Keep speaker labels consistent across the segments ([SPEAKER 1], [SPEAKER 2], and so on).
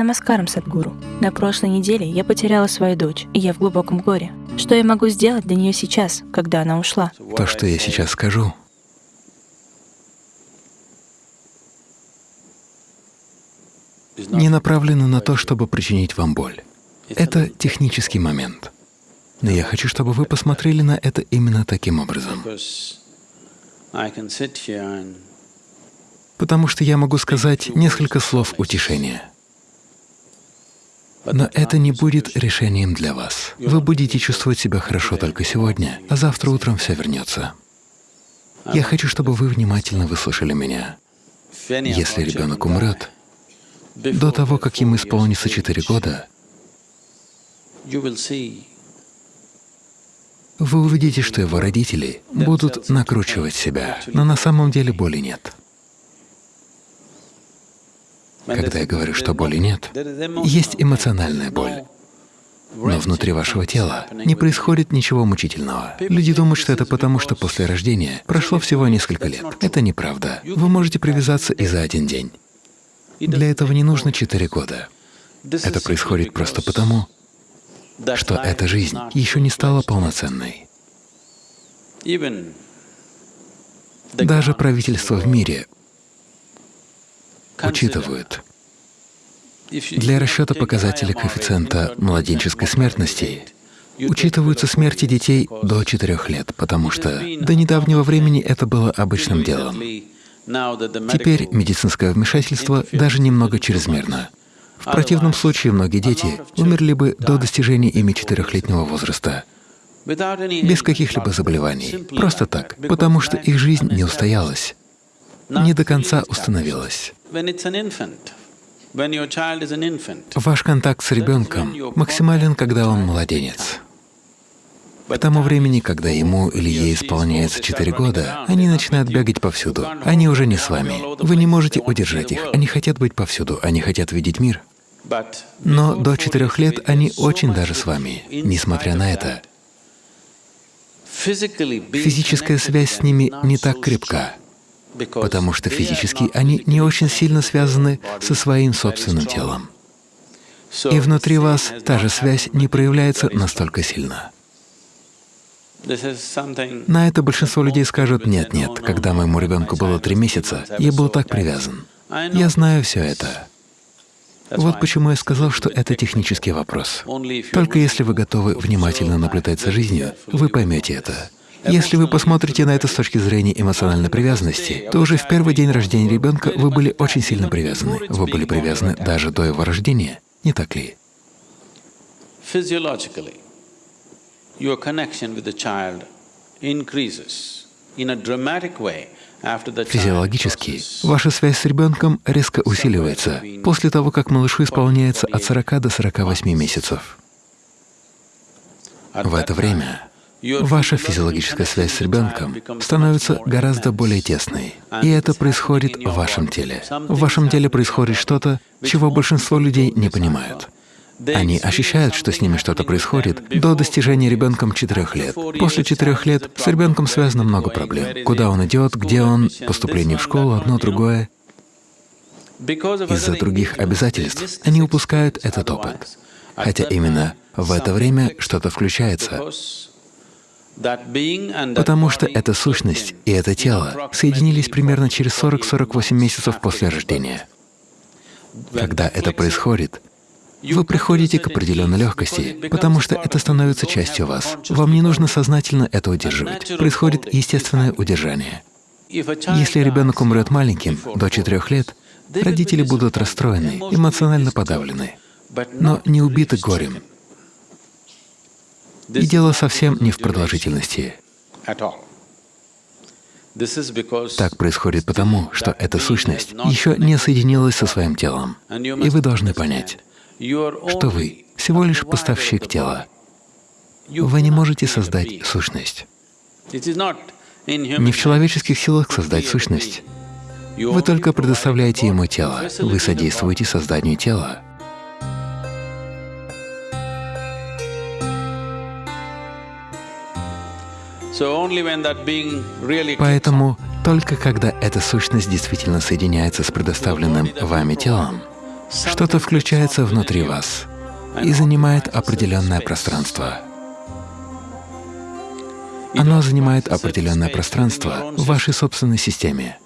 [SPEAKER 1] Намаскарам, Садгуру. На прошлой неделе я потеряла свою дочь, и я в глубоком горе. Что я могу сделать для нее сейчас, когда она ушла?
[SPEAKER 2] То, что я сейчас скажу, не направлено на то, чтобы причинить вам боль. Это технический момент. Но я хочу, чтобы вы посмотрели на это именно таким образом. Потому что я могу сказать несколько слов утешения. Но это не будет решением для вас. Вы будете чувствовать себя хорошо только сегодня, а завтра утром все вернется. Я хочу, чтобы вы внимательно выслушали меня. Если ребенок умрет, до того, как ему исполнится четыре года, вы увидите, что его родители будут накручивать себя, но на самом деле боли нет. Когда я говорю, что боли нет, есть эмоциональная боль. Но внутри вашего тела не происходит ничего мучительного. Люди думают, что это потому, что после рождения прошло всего несколько лет. Это неправда. Вы можете привязаться и за один день. Для этого не нужно четыре года. Это происходит просто потому, что эта жизнь еще не стала полноценной. Даже правительство в мире учитывают для расчета показателя коэффициента младенческой смертности учитываются смерти детей до 4 лет, потому что до недавнего времени это было обычным делом. Теперь медицинское вмешательство даже немного чрезмерно. В противном случае многие дети умерли бы до достижения ими четырехлетнего возраста, без каких-либо заболеваний, просто так, потому что их жизнь не устоялась, не до конца установилась. Ваш контакт с ребенком максимален, когда он младенец. К тому времени, когда ему или ей исполняется 4 года, они начинают бегать повсюду. Они уже не с вами. Вы не можете удержать их. Они хотят быть повсюду, они хотят видеть мир. Но до четырех лет они очень даже с вами. Несмотря на это, физическая связь с ними не так крепка, потому что физически они не очень сильно связаны со своим собственным телом. И внутри вас та же связь не проявляется настолько сильно. На это большинство людей скажут, нет, нет, когда моему ребенку было три месяца, я был так привязан. Я знаю все это. Вот почему я сказал, что это технический вопрос. Только если вы готовы внимательно наблюдать за жизнью, вы поймете это. Если вы посмотрите на это с точки зрения эмоциональной привязанности, то уже в первый день рождения ребенка вы были очень сильно привязаны. Вы были привязаны даже до его рождения, не так ли? your connection with the child increases in a dramatic way Физиологически ваша связь с ребенком резко усиливается после того, как малышу исполняется от 40 до 48 месяцев. В это время ваша физиологическая связь с ребенком становится гораздо более тесной, и это происходит в вашем теле. В вашем теле происходит что-то, чего большинство людей не понимают. Они ощущают, что с ними что-то происходит до достижения ребенком четырех лет. После четырех лет с ребенком связано много проблем. Куда он идет, где он, поступление в школу, одно, другое. Из-за других обязательств они упускают этот опыт. Хотя именно в это время что-то включается. Потому что эта сущность и это тело соединились примерно через 40-48 месяцев после рождения. Когда это происходит, вы приходите к определенной легкости, потому что это становится частью вас. Вам не нужно сознательно это удерживать. Происходит естественное удержание. Если ребенок умрет маленьким, до четырех лет, родители будут расстроены, эмоционально подавлены, но не убиты горем. И дело совсем не в продолжительности. Так происходит потому, что эта сущность еще не соединилась со своим телом. И вы должны понять, что вы всего лишь поставщик тела. Вы не можете создать сущность. Не в человеческих силах создать сущность. Вы только предоставляете ему тело, вы содействуете созданию тела. Поэтому только когда эта сущность действительно соединяется с предоставленным вами телом, Что-то включается внутри вас и занимает определенное пространство. Оно занимает определенное пространство в вашей собственной системе.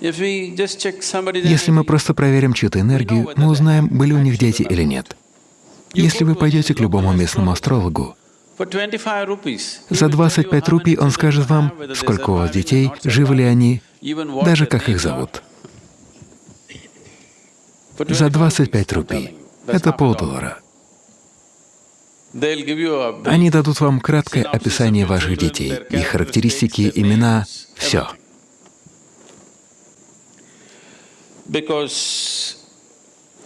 [SPEAKER 2] Если мы просто проверим чью-то энергию, мы узнаем, были у них дети или нет. Если вы пойдете к любому местному астрологу, за 25 рупий он скажет вам, сколько у вас детей, живы ли они, даже как их зовут. За 25 рупий. Это полдоллара. Они дадут вам краткое описание ваших детей, их характеристики, имена, все.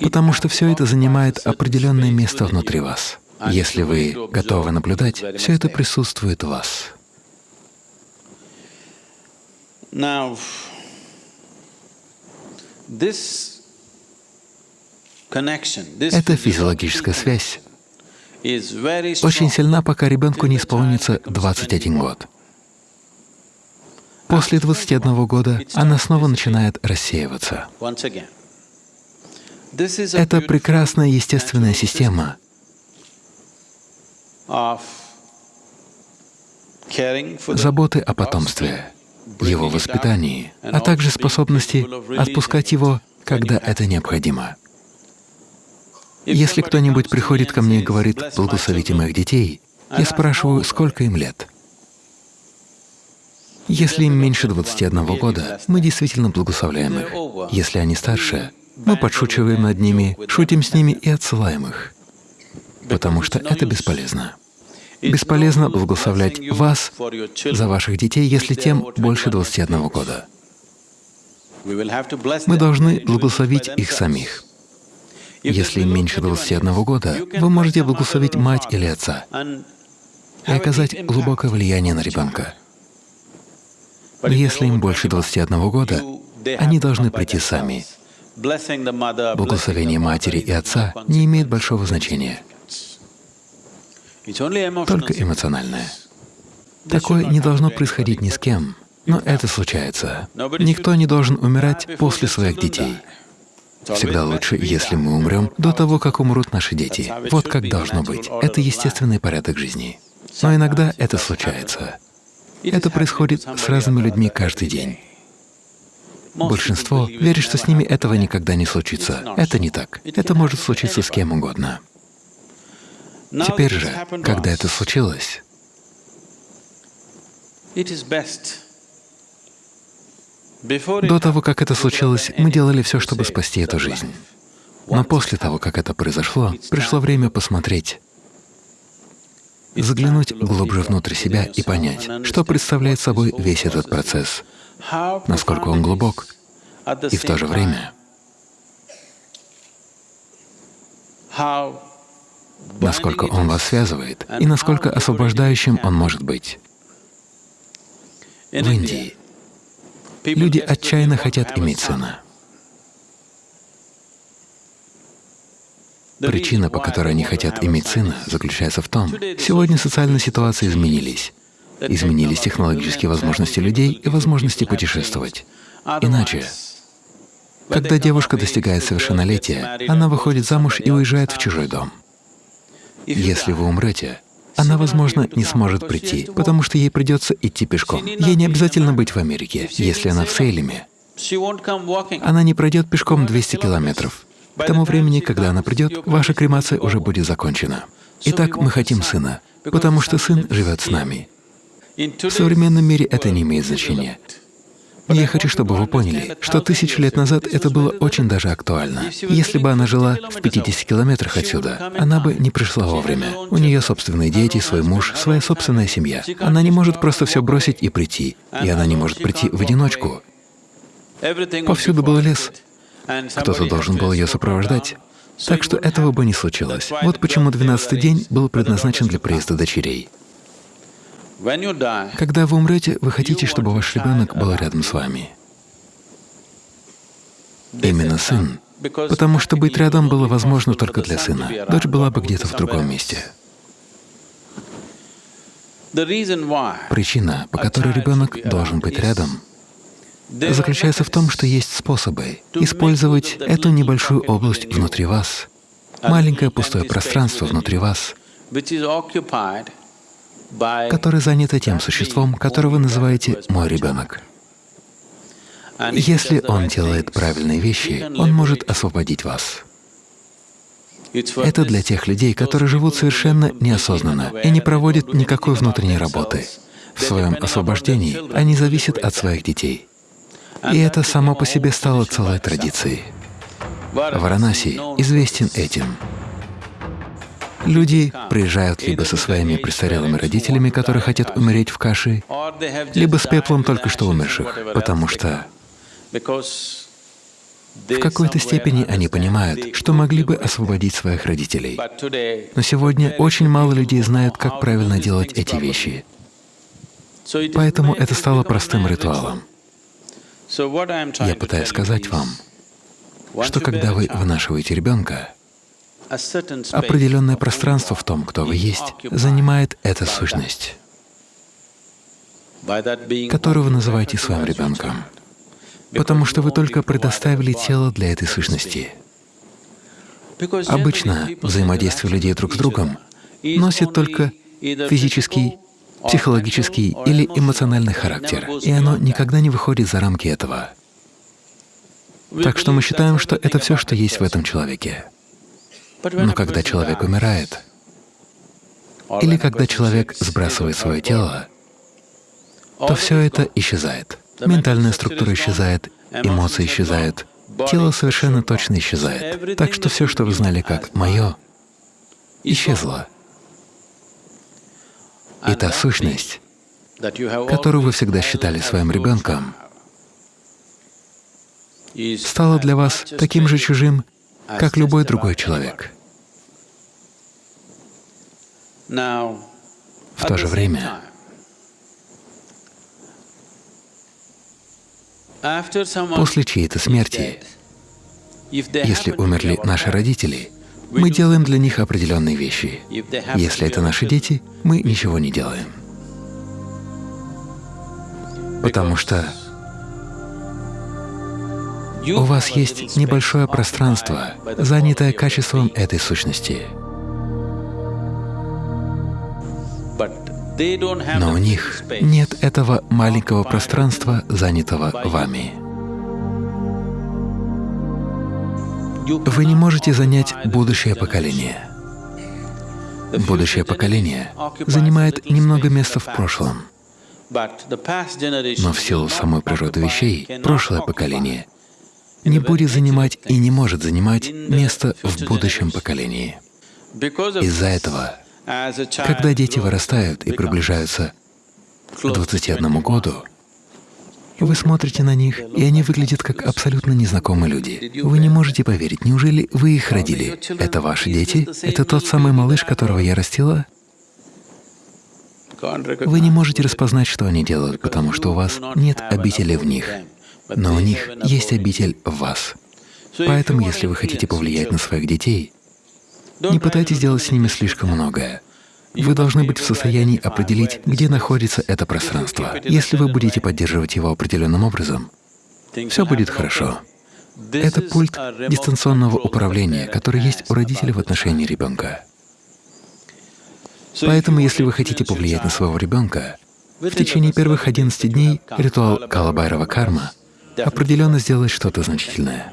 [SPEAKER 2] Потому что все это занимает определенное место внутри вас. Если вы готовы наблюдать, все это присутствует в вас. Эта физиологическая связь очень сильна, пока ребенку не исполнится 21 год. После 21 года она снова начинает рассеиваться. Это прекрасная естественная система заботы о потомстве, его воспитании, а также способности отпускать его, когда это необходимо. Если кто-нибудь приходит ко мне и говорит «благословите моих детей», я спрашиваю, сколько им лет. Если им меньше 21 года, мы действительно благословляем их. Если они старше, мы подшучиваем над ними, шутим с ними и отсылаем их, потому что это бесполезно. Бесполезно благословлять вас за ваших детей, если тем больше 21 года. Мы должны благословить их самих. Если им меньше 21 года, вы можете благословить мать или отца и оказать глубокое влияние на ребенка. Но если им больше 21 года, они должны прийти сами. Благословение матери и отца не имеет большого значения, только эмоциональное. Такое не должно происходить ни с кем, но это случается. Никто не должен умирать после своих детей. Всегда лучше, если мы умрем до того, как умрут наши дети. Вот как должно быть. Это естественный порядок жизни. Но иногда это случается. Это происходит с разными людьми каждый день. Большинство верит, что с ними этого никогда не случится. Это не так. Это может случиться с кем угодно. Теперь же, когда это случилось, до того, как это случилось, мы делали все, чтобы спасти эту жизнь. Но после того, как это произошло, пришло время посмотреть, заглянуть глубже внутрь себя и понять, что представляет собой весь этот процесс, насколько он глубок, и в то же время насколько он вас связывает и насколько освобождающим он может быть. В Индии Люди отчаянно хотят иметь сына. Причина, по которой они хотят иметь сына, заключается в том, сегодня социальные ситуации изменились. Изменились технологические возможности людей и возможности путешествовать. Иначе, когда девушка достигает совершеннолетия, она выходит замуж и уезжает в чужой дом. Если вы умрете, она, возможно, не сможет прийти, потому что ей придется идти пешком. Ей не обязательно быть в Америке, если она в Сейлеме. Она не пройдет пешком 200 километров. К тому времени, когда она придет, ваша кремация уже будет закончена. Итак, мы хотим сына, потому что сын живет с нами. В современном мире это не имеет значения. Я хочу, чтобы вы поняли, что тысячу лет назад это было очень даже актуально. Если бы она жила в 50 километрах отсюда, она бы не пришла вовремя. У нее собственные дети, свой муж, своя собственная семья. Она не может просто все бросить и прийти, и она не может прийти в одиночку. Повсюду был лес. Кто-то должен был ее сопровождать. Так что этого бы не случилось. Вот почему двенадцатый день был предназначен для приезда дочерей. Когда вы умрете, вы хотите, чтобы ваш ребенок был рядом с вами. Именно сын, потому что быть рядом было возможно только для сына. Дочь была бы где-то в другом месте. Причина, по которой ребенок должен быть рядом, заключается в том, что есть способы использовать эту небольшую область внутри вас, маленькое пустое пространство внутри вас, которое занято тем существом, которого вы называете «мой ребенок». Если он делает правильные вещи, он может освободить вас. Это для тех людей, которые живут совершенно неосознанно и не проводят никакой внутренней работы. В своем освобождении они зависят от своих детей. И это само по себе стало целой традицией. Варанаси известен этим. Люди приезжают либо со своими престарелыми родителями, которые хотят умереть в каше, либо с пеплом только что умерших, потому что в какой-то степени они понимают, что могли бы освободить своих родителей. Но сегодня очень мало людей знают, как правильно делать эти вещи. Поэтому это стало простым ритуалом. Я пытаюсь сказать вам, что когда вы вынашиваете ребенка, определенное пространство в том, кто вы есть, занимает эта сущность, которую вы называете своим ребенком потому что вы только предоставили тело для этой сущности. Обычно взаимодействие людей друг с другом носит только физический, психологический или эмоциональный характер, и оно никогда не выходит за рамки этого. Так что мы считаем, что это все, что есть в этом человеке. Но когда человек умирает, или когда человек сбрасывает свое тело, то все это исчезает. Ментальная структура исчезает, эмоции исчезают, тело совершенно точно исчезает. Так что все, что вы знали как «моё», исчезло. И та сущность, которую вы всегда считали своим ребенком, стала для вас таким же чужим, как любой другой человек. В то же время После чьей-то смерти, если умерли наши родители, мы делаем для них определенные вещи. Если это наши дети, мы ничего не делаем. Потому что у вас есть небольшое пространство, занятое качеством этой сущности. Но у них нет этого маленького пространства, занятого вами. Вы не можете занять будущее поколение. Будущее поколение занимает немного места в прошлом. Но в силу самой природы вещей, прошлое поколение не будет занимать и не может занимать место в будущем поколении. Из-за этого когда дети вырастают и приближаются к 21 году, вы смотрите на них, и они выглядят как абсолютно незнакомые люди. Вы не можете поверить, неужели вы их родили? Это ваши дети? Это тот самый малыш, которого я растила? Вы не можете распознать, что они делают, потому что у вас нет обители в них, но у них есть обитель в вас. Поэтому, если вы хотите повлиять на своих детей, не пытайтесь делать с ними слишком многое. Вы должны быть в состоянии определить, где находится это пространство. Если вы будете поддерживать его определенным образом, все будет хорошо. Это пульт дистанционного управления, который есть у родителей в отношении ребенка. Поэтому, если вы хотите повлиять на своего ребенка, в течение первых 11 дней ритуал Калабайрова карма определенно сделает что-то значительное.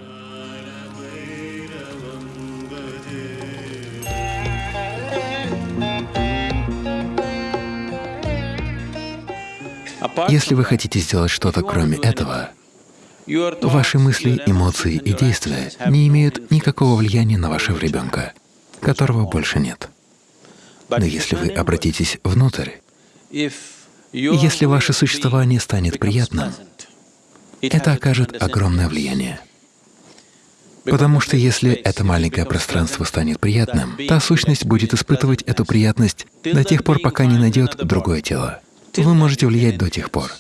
[SPEAKER 2] Если вы хотите сделать что-то кроме этого, ваши мысли, эмоции и действия не имеют никакого влияния на вашего ребенка, которого больше нет. Но если вы обратитесь внутрь, если ваше существование станет приятным, это окажет огромное влияние. Потому что если это маленькое пространство станет приятным, та сущность будет испытывать эту приятность до тех пор, пока не найдет другое тело. Вы можете влиять до тех пор.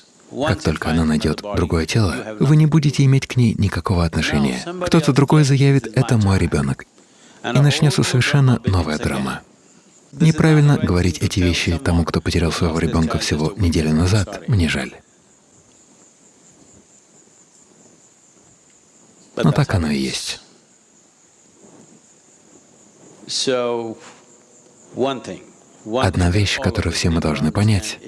[SPEAKER 2] Как только она найдет другое тело, вы не будете иметь к ней никакого отношения. Кто-то другой заявит «это мой ребенок», и начнется совершенно новая драма. Неправильно говорить эти вещи тому, кто потерял своего ребенка всего неделю назад, мне жаль. Но так оно и есть. Одна вещь, которую все мы должны понять —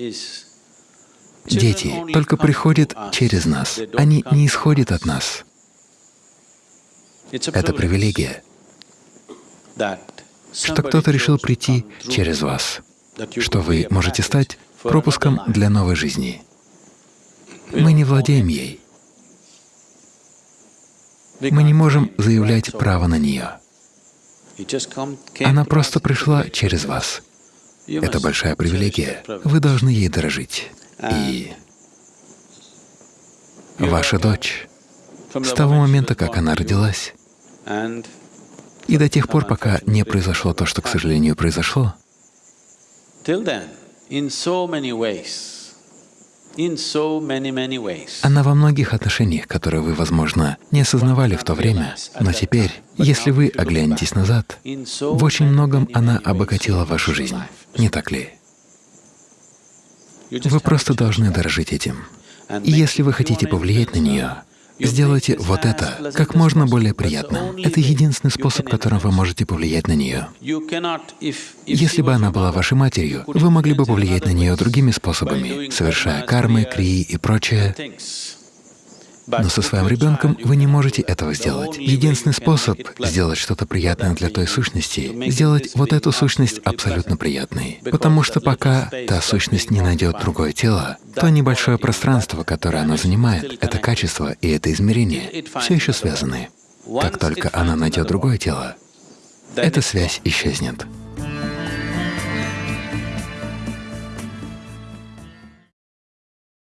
[SPEAKER 2] дети только приходят через нас, они не исходят от нас. Это привилегия, что кто-то решил прийти через вас, что вы можете стать пропуском для новой жизни. Мы не владеем ей. Мы не можем заявлять право на нее. Она просто пришла через вас. Это большая привилегия. Вы должны ей дорожить. И ваша дочь, с того момента, как она родилась, и до тех пор, пока не произошло то, что, к сожалению, произошло, она во многих отношениях, которые вы, возможно, не осознавали в то время, но теперь, если вы оглянетесь назад, в очень многом она обогатила вашу жизнь, не так ли? Вы просто должны дорожить этим. И если вы хотите повлиять на нее, Сделайте вот это как можно более приятно. Это единственный способ, которым вы можете повлиять на нее. Если бы она была вашей матерью, вы могли бы повлиять на нее другими способами, совершая кармы, крии и прочее. Но со своим ребенком вы не можете этого сделать. Единственный способ сделать что-то приятное для той сущности — сделать вот эту сущность абсолютно приятной. Потому что пока та сущность не найдет другое тело, то небольшое пространство, которое она занимает, это качество и это измерение все еще связаны. Как только она найдет другое тело, эта связь исчезнет.